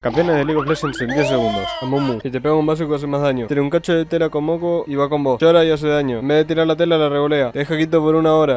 Campeones de League of Legends en 10 segundos. Amumu. Si te pega un básico hace más daño. Tiene un cacho de tela con moco y va con vos. Llora y hace daño. En vez de tirar la tela la revolea. Te deja quito por una hora.